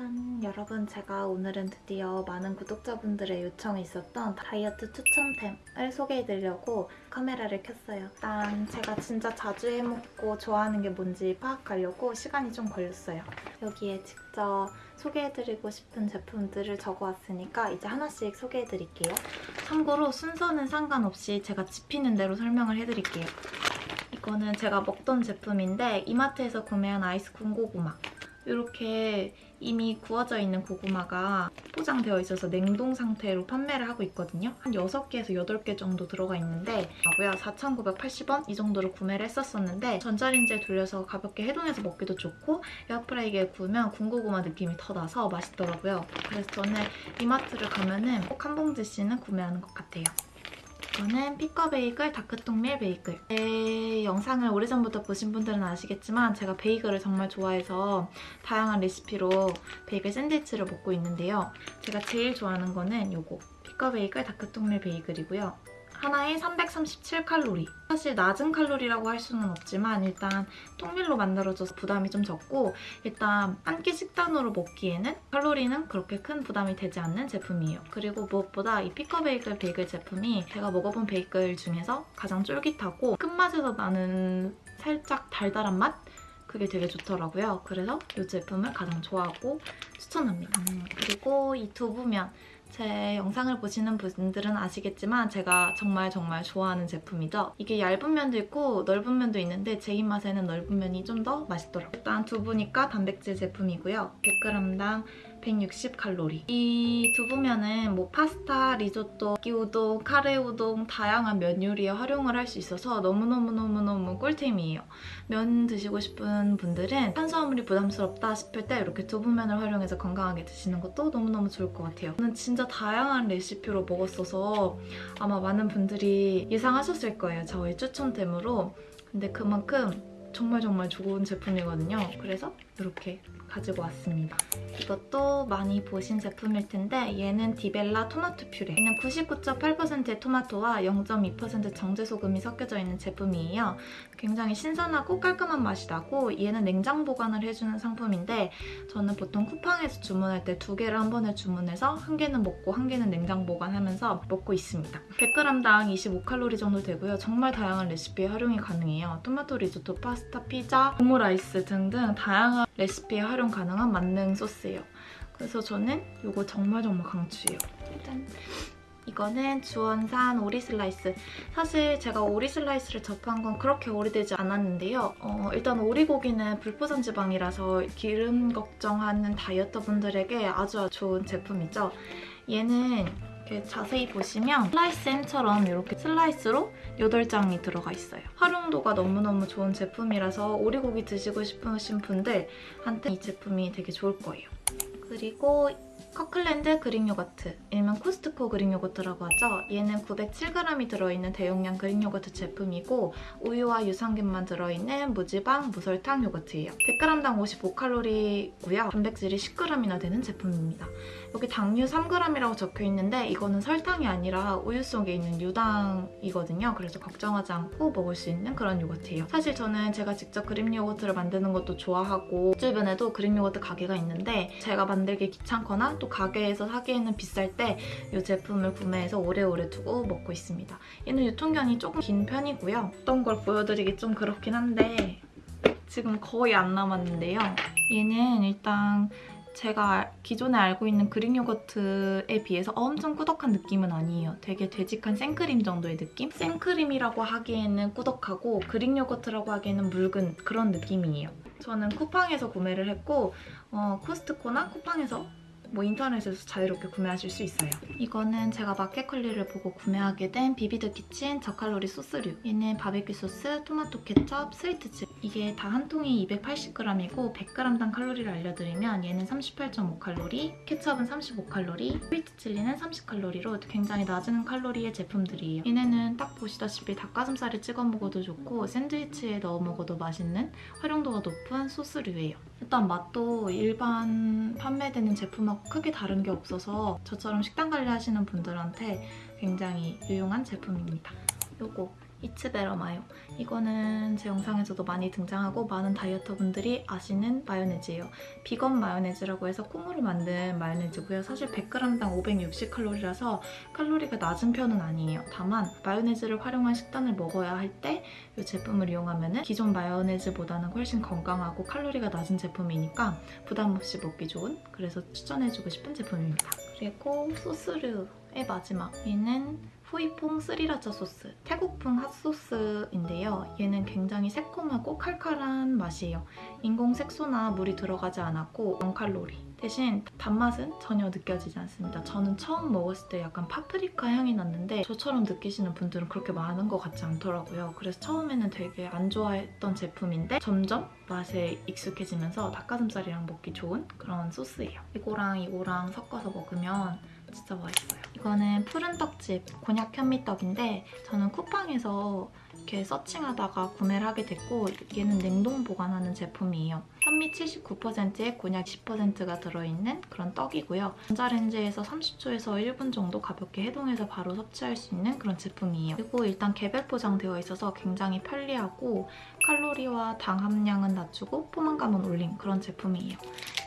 짠! 여러분 제가 오늘은 드디어 많은 구독자분들의 요청이 있었던 다이어트 추천템을 소개해드리려고 카메라를 켰어요. 일단 제가 진짜 자주 해먹고 좋아하는 게 뭔지 파악하려고 시간이 좀 걸렸어요. 여기에 직접 소개해드리고 싶은 제품들을 적어왔으니까 이제 하나씩 소개해드릴게요. 참고로 순서는 상관없이 제가 집히는 대로 설명을 해드릴게요. 이거는 제가 먹던 제품인데 이마트에서 구매한 아이스 군고구마. 이렇게 이미 구워져 있는 고구마가 포장되어 있어서 냉동 상태로 판매를 하고 있거든요. 한 6개에서 8개 정도 들어가 있는데 뭐야 4,980원 이 정도로 구매를 했었었는데 전자레인지에 돌려서 가볍게 해동해서 먹기도 좋고 에어프라이기에 구우면 군고구마 느낌이 더 나서 맛있더라고요. 그래서 저는 이마트를 가면 은 꼭 한 봉지씩은 구매하는 것 같아요. 이거는 피커 베이글 다크통밀 베이글. 제 영상을 오래전부터 보신 분들은 아시겠지만 제가 베이글을 정말 좋아해서 다양한 레시피로 베이글 샌드위치를 먹고 있는데요. 제가 제일 좋아하는 거는 이거 피커 베이글 다크통밀 베이글이고요. 하나에 337칼로리. 사실 낮은 칼로리라고 할 수는 없지만 일단 통밀로 만들어져서 부담이 좀 적고 일단 한 끼 식단으로 먹기에는 칼로리는 그렇게 큰 부담이 되지 않는 제품이에요. 그리고 무엇보다 이 피커베이글 베이글 제품이 제가 먹어본 베이글 중에서 가장 쫄깃하고 끝맛에서 나는 살짝 달달한 맛? 그게 되게 좋더라고요. 그래서 이 제품을 가장 좋아하고 추천합니다. 음, 그리고 이 두부면 제 영상을 보시는 분들은 아시겠지만 제가 정말 정말 좋아하는 제품이죠. 이게 얇은 면도 있고 넓은 면도 있는데 제 입맛에는 넓은 면이 좀 더 맛있더라고요. 일단 두부니까 단백질 제품이고요. 100g당 160칼로리. 이 두부면은 뭐 파스타, 리조또, 끼우동, 카레 우동 다양한 면 요리에 활용을 할 수 있어서 너무너무너무너무 꿀템이에요. 면 드시고 싶은 분들은 탄수화물이 부담스럽다 싶을 때 이렇게 두부면을 활용해서 건강하게 드시는 것도 너무너무 좋을 것 같아요. 저는 진짜 다양한 레시피로 먹었어서 아마 많은 분들이 예상하셨을 거예요. 저의 추천템으로. 근데 그만큼 정말 정말 좋은 제품이거든요. 그래서 이렇게 가지고 왔습니다. 이것도 많이 보신 제품일 텐데 얘는 디벨라 토마토 퓨레. 얘는 99.8%의 토마토와 0.2% 정제소금이 섞여져 있는 제품이에요. 굉장히 신선하고 깔끔한 맛이 나고 얘는 냉장 보관을 해주는 상품인데 저는 보통 쿠팡에서 주문할 때 두 개를 한 번에 주문해서 한 개는 먹고 한 개는 냉장 보관하면서 먹고 있습니다. 100g당 25칼로리 정도 되고요. 정말 다양한 레시피에 활용이 가능해요. 토마토 리조또, 파스타, 피자, 오므라이스 등등 다양한 레시피에 활용 가능한 만능 소스예요. 그래서 저는 이거 정말 정말 강추해요. 짠! 이거는 주원산 오리 슬라이스. 사실 제가 오리 슬라이스를 접한 건 그렇게 오래되지 않았는데요. 어, 일단 오리고기는 불포화 지방이라서 기름 걱정하는 다이어터 분들에게 아주 좋은 제품이죠. 얘는 이렇게 자세히 보시면 슬라이스 햄처럼 이렇게 슬라이스로 8장이 들어가 있어요. 활용도가 너무너무 좋은 제품이라서 오리고기 드시고 싶으신 분들한테 이 제품이 되게 좋을 거예요. 그리고 커클랜드 그릭 요거트, 일명 코스트코 그릭 요거트라고 하죠. 얘는 907g이 들어있는 대용량 그릭 요거트 제품이고 우유와 유산균만 들어있는 무지방 무설탕 요거트예요. 100g당 55칼로리고요. 단백질이 10g이나 되는 제품입니다. 여기 당류 3g이라고 적혀있는데 이거는 설탕이 아니라 우유 속에 있는 유당이거든요. 그래서 걱정하지 않고 먹을 수 있는 그런 요거트예요. 사실 저는 제가 직접 그릭 요거트를 만드는 것도 좋아하고 주변에도 그릭 요거트 가게가 있는데 제가 만들기 귀찮거나 또 가게에서 사기에는 비쌀 때 이 제품을 구매해서 오래오래 두고 먹고 있습니다. 얘는 유통기한이 조금 긴 편이고요. 어떤 걸 보여드리기 좀 그렇긴 한데 지금 거의 안 남았는데요. 얘는 일단 제가 기존에 알고 있는 그릭 요거트에 비해서 엄청 꾸덕한 느낌은 아니에요. 되게 되직한 생크림 정도의 느낌? 생크림이라고 하기에는 꾸덕하고 그릭 요거트라고 하기에는 묽은 그런 느낌이에요. 저는 쿠팡에서 구매를 했고 어, 코스트코나 쿠팡에서 뭐 인터넷에서 자유롭게 구매하실 수 있어요. 이거는 제가 마켓컬리를 보고 구매하게 된 비비드 키친 저칼로리 소스류. 얘는 바베큐 소스, 토마토 케첩, 스위트 칠리. 이게 다 한 통이 280g이고 100g당 칼로리를 알려드리면 얘는 38.5칼로리, 케첩은 35칼로리, 스위트 칠리는 30칼로리로 굉장히 낮은 칼로리의 제품들이에요. 얘네는 딱 보시다시피 닭가슴살에 찍어 먹어도 좋고 샌드위치에 넣어 먹어도 맛있는 활용도가 높은 소스류예요. 일단 맛도 일반 판매되는 제품하고 크게 다른 게 없어서 저처럼 식단 관리하시는 분들한테 굉장히 유용한 제품입니다. 요거 이츠베러 마요. 이거는 제 영상에서도 많이 등장하고 많은 다이어터분들이 아시는 마요네즈예요. 비건 마요네즈라고 해서 콩으로 만든 마요네즈고요. 사실 100g당 560칼로리라서 칼로리가 낮은 편은 아니에요. 다만 마요네즈를 활용한 식단을 먹어야 할 때 이 제품을 이용하면 기존 마요네즈보다는 훨씬 건강하고 칼로리가 낮은 제품이니까 부담 없이 먹기 좋은 그래서 추천해주고 싶은 제품입니다. 그리고 소스류의 마지막 얘는 후이퐁 스리라차 소스 태국풍 핫소스인데요. 얘는 굉장히 새콤하고 칼칼한 맛이에요. 인공 색소나 물이 들어가지 않았고 0칼로리 대신 단맛은 전혀 느껴지지 않습니다. 저는 처음 먹었을 때 약간 파프리카 향이 났는데 저처럼 느끼시는 분들은 그렇게 많은 것 같지 않더라고요. 그래서 처음에는 되게 안 좋아했던 제품인데 점점 맛에 익숙해지면서 닭가슴살이랑 먹기 좋은 그런 소스예요. 이거랑 이거랑 섞어서 먹으면 진짜 맛있어요. 이거는 푸른 떡집 곤약 현미떡인데 저는 쿠팡에서 이렇게 서칭하다가 구매를 하게 됐고 얘는 냉동 보관하는 제품이에요. 현미 79%에 곤약 10%가 들어있는 그런 떡이고요. 전자레인지에서 30초에서 1분 정도 가볍게 해동해서 바로 섭취할 수 있는 그런 제품이에요. 그리고 일단 개별 포장되어 있어서 굉장히 편리하고 칼로리와 당 함량은 낮추고 포만감은 올린 그런 제품이에요.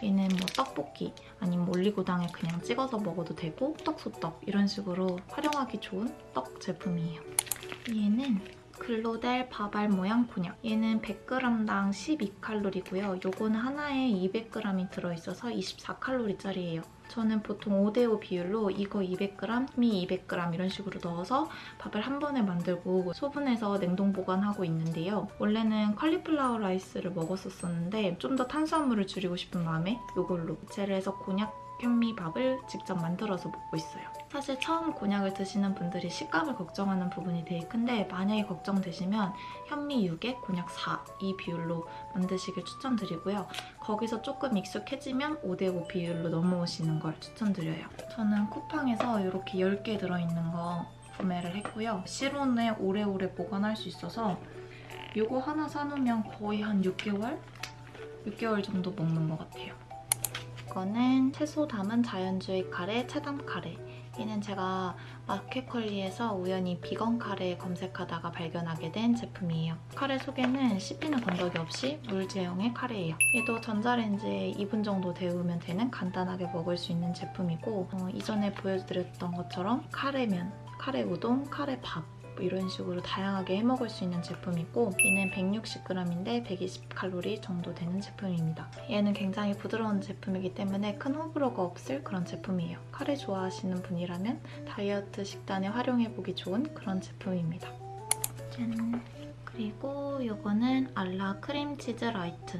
얘는 뭐 떡볶이 아니면 올리고당에 그냥 찍어서 먹어도 되고 떡소떡 이런 식으로 활용하기 좋은 떡 제품이에요. 얘는 글로델 바발 모양 곤약. 얘는 100g당 12칼로리고요. 요거는 하나에 200g이 들어있어서 24칼로리짜리예요. 저는 보통 5대5 비율로 이거 200g, 미 200g 이런 식으로 넣어서 밥을 한 번에 만들고 소분해서 냉동 보관하고 있는데요. 원래는 컬리플라워 라이스를 먹었었는데 좀 더 탄수화물을 줄이고 싶은 마음에 이걸로 제를 해서 곤약 현미밥을 직접 만들어서 먹고 있어요. 사실 처음 곤약을 드시는 분들이 식감을 걱정하는 부분이 되게 큰데 만약에 걱정되시면 현미 6에 곤약 4 이 비율로 만드시길 추천드리고요. 거기서 조금 익숙해지면 5대5 비율로 넘어오시는 걸 추천드려요. 저는 쿠팡에서 이렇게 10개 들어있는 거 구매를 했고요. 실온에 오래오래 보관할 수 있어서 이거 하나 사놓으면 거의 한 6개월? 6개월 정도 먹는 것 같아요. 이거는 채소 담은 자연주의 카레, 체담 카레. 얘는 제가 마켓컬리에서 우연히 비건 카레 검색하다가 발견하게 된 제품이에요. 카레 속에는 씹히는 건더기 없이 물 제형의 카레예요. 얘도 전자레인지에 2분 정도 데우면 되는 간단하게 먹을 수 있는 제품이고 어, 이전에 보여드렸던 것처럼 카레면, 카레 우동, 카레 밥 뭐 이런 식으로 다양하게 해먹을 수 있는 제품이고 얘는 160g인데 120칼로리 정도 되는 제품입니다. 얘는 굉장히 부드러운 제품이기 때문에 큰 호불호가 없을 그런 제품이에요. 카레 좋아하시는 분이라면 다이어트 식단에 활용해보기 좋은 그런 제품입니다. 짠! 그리고 이거는 알라 크림치즈 라이트.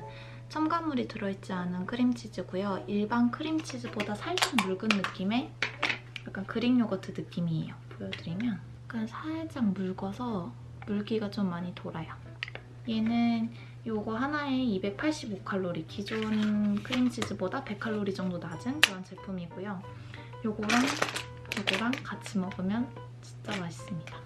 첨가물이 들어있지 않은 크림치즈고요. 일반 크림치즈보다 살짝 묽은 느낌의 약간 그릭 요거트 느낌이에요. 보여드리면 약간 살짝 묽어서 물기가 좀 많이 돌아요. 얘는 이거 하나에 285칼로리, 기존 크림치즈보다 100칼로리 정도 낮은 그런 제품이고요. 요거랑 요거랑 같이 먹으면 진짜 맛있습니다.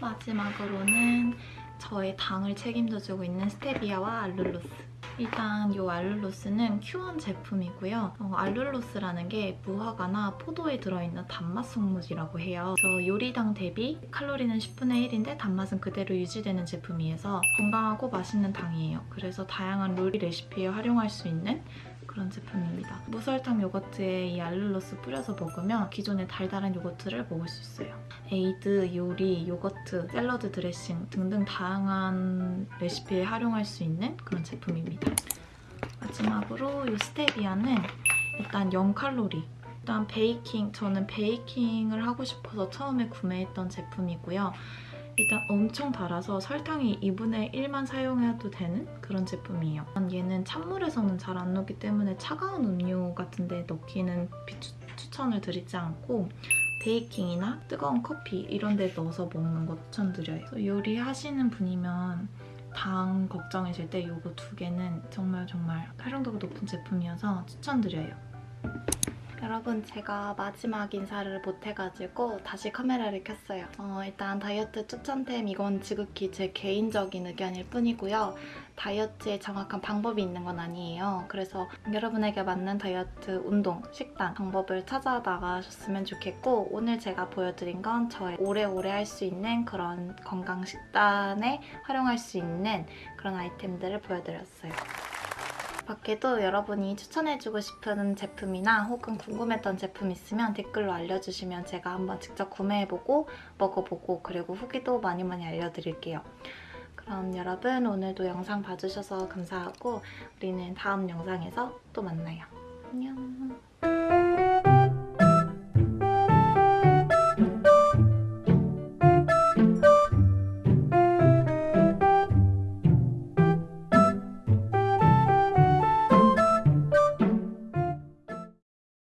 마지막으로는 저의 당을 책임져주고 있는 스테비아와 알룰로스. 일단 이 알룰로스는 큐원 제품이고요. 어, 알룰로스라는 게 무화과나 포도에 들어있는 단맛 성분이라고 해요. 그래서 요리당 대비 칼로리는 10분의 1인데 단맛은 그대로 유지되는 제품이어서 건강하고 맛있는 당이에요. 그래서 다양한 요리 레시피에 활용할 수 있는 그런 제품입니다. 무설탕 요거트에 이 알룰로스 뿌려서 먹으면 기존의 달달한 요거트를 먹을 수 있어요. 에이드, 요리, 요거트, 샐러드 드레싱 등등 다양한 레시피에 활용할 수 있는 그런 제품입니다. 마지막으로 이 스테비아는 일단 0칼로리 일단 베이킹, 저는 베이킹을 하고 싶어서 처음에 구매했던 제품이고요. 일단 엄청 달아서 설탕이 2분의 1만 사용해도 되는 그런 제품이에요. 얘는 찬물에서는 잘 안 녹기 때문에 차가운 음료 같은 데 넣기는 추천을 드리지 않고 베이킹이나 뜨거운 커피 이런 데 넣어서 먹는 거 추천드려요. 요리하시는 분이면 당 걱정이실 때 이거 두 개는 정말 정말 활용도가 높은 제품이어서 추천드려요. 여러분 제가 마지막 인사를 못해가지고 다시 카메라를 켰어요. 어, 일단 다이어트 추천템 이건 지극히 제 개인적인 의견일 뿐이고요. 다이어트에 정확한 방법이 있는 건 아니에요. 그래서 여러분에게 맞는 다이어트 운동, 식단 방법을 찾아 나가셨으면 좋겠고 오늘 제가 보여드린 건 저의 오래오래 할 수 있는 그런 건강 식단에 활용할 수 있는 그런 아이템들을 보여드렸어요. 밖에도 여러분이 추천해주고 싶은 제품이나 혹은 궁금했던 제품 있으면 댓글로 알려주시면 제가 한번 직접 구매해보고 먹어보고 그리고 후기도 많이 많이 알려드릴게요. 그럼 여러분 오늘도 영상 봐주셔서 감사하고 우리는 다음 영상에서 또 만나요.